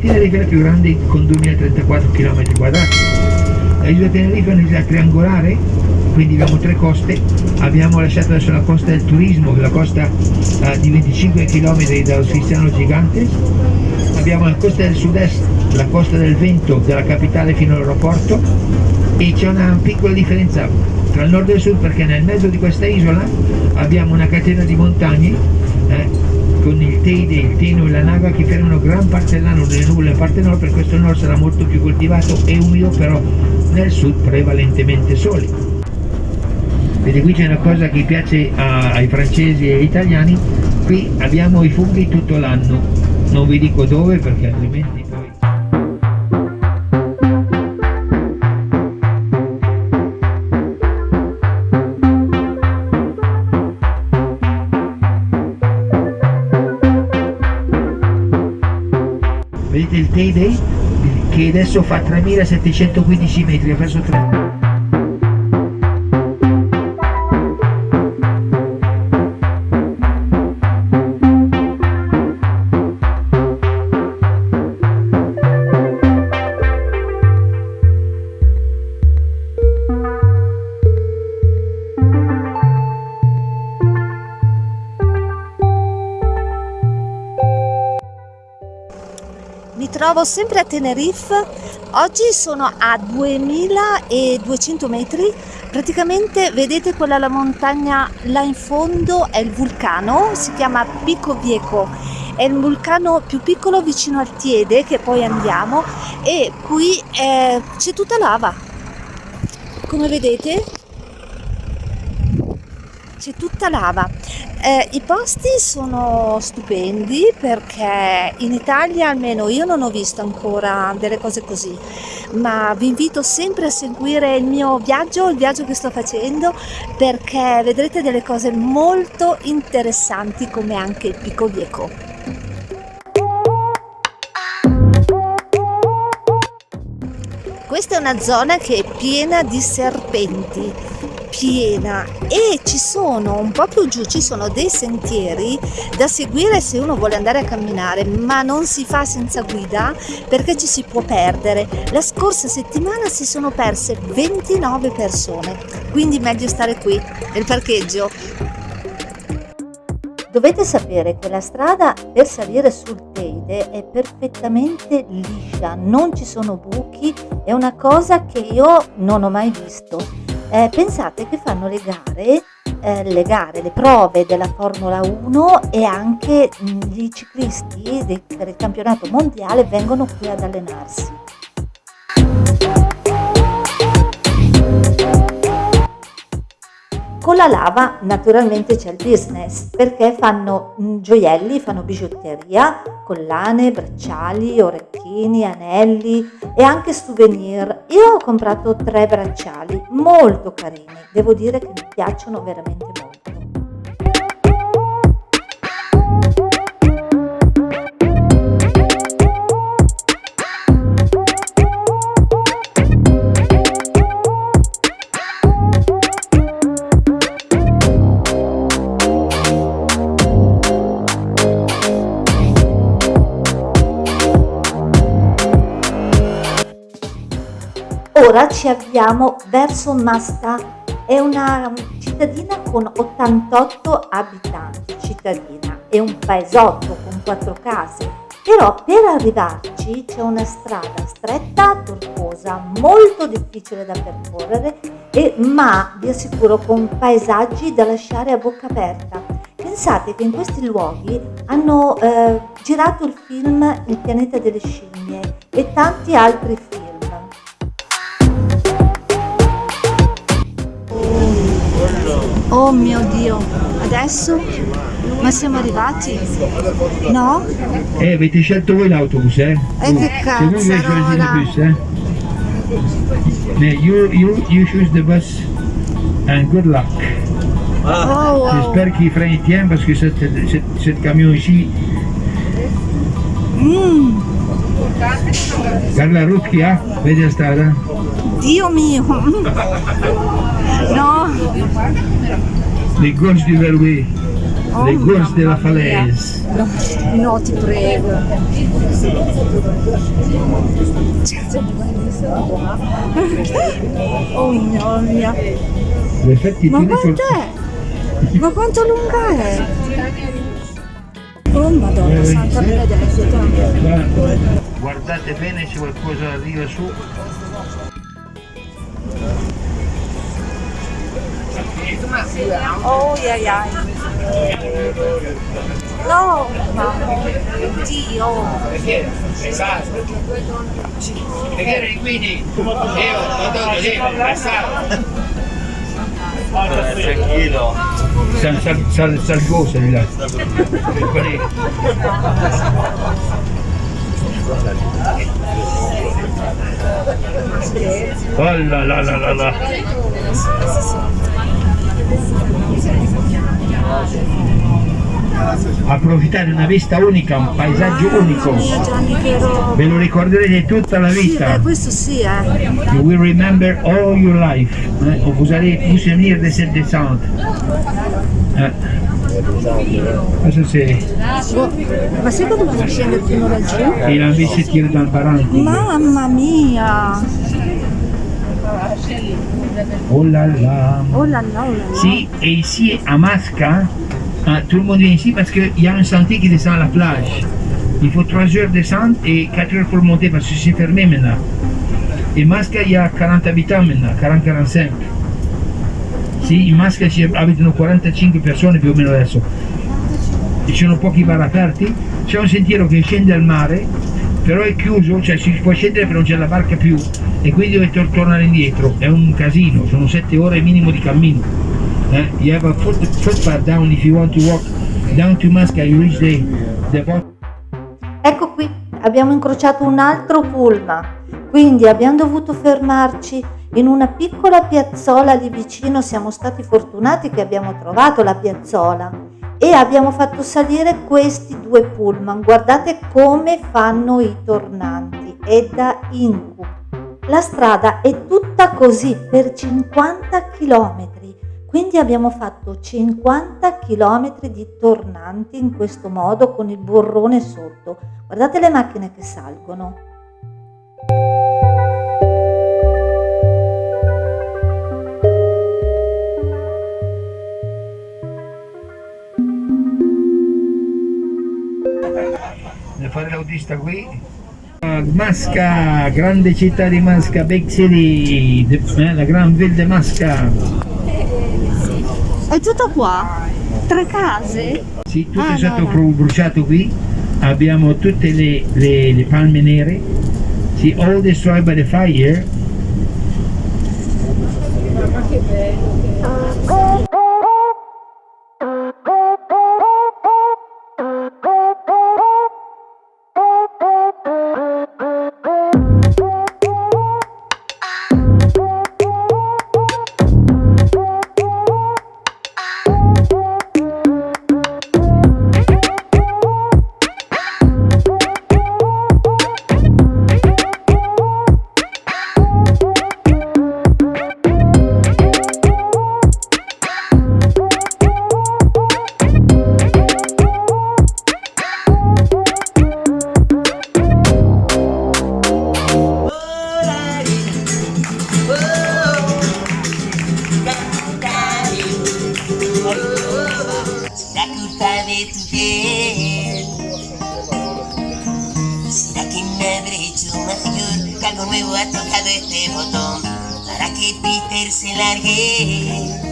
Tenerife è la più grande con 2034 km quadrati. L'isola Tenerife è un'isola triangolare, quindi abbiamo tre coste, abbiamo lasciato adesso la costa del turismo, la costa uh, di 25 km dallo Sfiziano Gigante, abbiamo la costa del sud-est, la costa del vento dalla capitale fino all'aeroporto. E c'è una piccola differenza tra il nord e il sud perché nel mezzo di questa isola abbiamo una catena di montagne eh, con il Teide, il Teno e la Naga che fermano gran parte dell'anno nelle nuvole parte nord, per questo il nord sarà molto più coltivato e umido, però nel sud prevalentemente sole. Vedi qui c'è una cosa che piace a, ai francesi e agli italiani, qui abbiamo i funghi tutto l'anno, non vi dico dove perché altrimenti vedete il Teide che adesso fa 3715 metri, ha perso 3 Mi trovo sempre a Tenerife, oggi sono a 2200 metri, praticamente vedete quella la montagna là in fondo? È il vulcano, si chiama Pico Vieco, è il vulcano più piccolo vicino al Tiede che poi andiamo. E qui eh, c'è tutta lava, come vedete c'è tutta lava. Eh, I posti sono stupendi perché in Italia almeno io non ho visto ancora delle cose così, ma vi invito sempre a seguire il mio viaggio, il viaggio che sto facendo, perché vedrete delle cose molto interessanti come anche il Pico Vieco. Questa è una zona che è piena di serpenti, piena e ci sono un po' più giù ci sono dei sentieri da seguire se uno vuole andare a camminare ma non si fa senza guida perché ci si può perdere la scorsa settimana si sono perse 29 persone quindi meglio stare qui nel parcheggio Dovete sapere che la strada per salire sul Teide è perfettamente liscia, non ci sono buchi, è una cosa che io non ho mai visto. Eh, pensate che fanno le gare, eh, le gare, le prove della Formula 1 e anche mh, gli ciclisti del, del campionato mondiale vengono qui ad allenarsi. Con la lava naturalmente c'è il business perché fanno gioielli, fanno bigiotteria, collane, bracciali, orecchini, anelli e anche souvenir. Io ho comprato tre bracciali molto carini, devo dire che mi piacciono veramente molto. Ora ci avviamo verso Masta, è una cittadina con 88 abitanti, cittadina, è un paesotto con quattro case, però per arrivarci c'è una strada stretta, tortuosa, molto difficile da percorrere, e, ma vi assicuro con paesaggi da lasciare a bocca aperta. Pensate che in questi luoghi hanno eh, girato il film Il pianeta delle scimmie e tanti altri film. Oh mio Dio, adesso? Ma siamo arrivati? No? Eh, avete scelto voi l'autobus, eh? E che Se voi avete scelto il cazzarola! bus, eh? You, you, you choose the bus and good luck. Oh, wow. J'espère qu'il fera un tien parce que cette, cette, cette camion ici, Mm, guarda la route qu'il y a, vedi la strada? Dio mio! No, Les gorges du Verloué. Oh, Le Gorge de la mamma mia. Falaise. No, no, ti prego. Oh mia. In effetti Ma quant'è? Ma quanto lunga è? Oh madonna Eh, santa benedetta. Guarda, Guardate bene se qualcosa arriva su. Oh yeah, yeah. No, mamma. Dio. Perché quindi io ho detto sì, Tranquillo. Sal, sal, sal, salgosa di là. Quelli- Oh là là là là là. Approfittare una vista unica, un paesaggio unico. Che roba. Ve lo ricorderete tutta la Sì, vita. beh, questo sì, eh. You will remember all your life. Eh? Vous allez vous souvenir de cette descente. Eh. Cosa Ma sai dobbiamo scendere fino laggiù? Il a invece tire dans le barranco. Mamma mia! Oh là là. Oh là là, oh là là. Si, et ici à Masca, hein, tout le monde vient ici parce qu'il y a un sentier qui descend à la plage. Il faut 3 heures descendre et 4 heures pour monter parce que c'est fermé maintenant. Et Masca, il y a 40 habitants maintenant, 40-45. Sì, in Masca ci abitano 45 persone più o meno adesso. Ci sono pochi bar aperti, c'è un sentiero che scende al mare, però è chiuso, cioè si può scendere però non c'è la barca più e quindi dovete tor- tornare indietro, è un casino, sono 7 ore minimo di cammino. Eh? You have a foot, footpath down if you want to walk down to Masca, you reach the, the bottom. Ecco qui, abbiamo incrociato un altro pullman, quindi abbiamo dovuto fermarci in una piccola piazzola lì vicino, siamo stati fortunati che abbiamo trovato la piazzola e abbiamo fatto salire questi due pullman, guardate come fanno i tornanti, è da incubo. La strada è tutta così per 50 km, quindi abbiamo fatto 50 km di tornanti in questo modo con il burrone sotto. Guardate le macchine che salgono. Fare l'autista qui. Ah, Masca, grande città di Masca, Big City, eh, la Gran Ville de Masca. È tutto qua? Tre case? Sì, tutto Ah, è stato no, no. bru- bruciato qui, abbiamo tutte le, le- le palme nere, sì, all destroyed by the fire. La este botón. Para que Peter se largue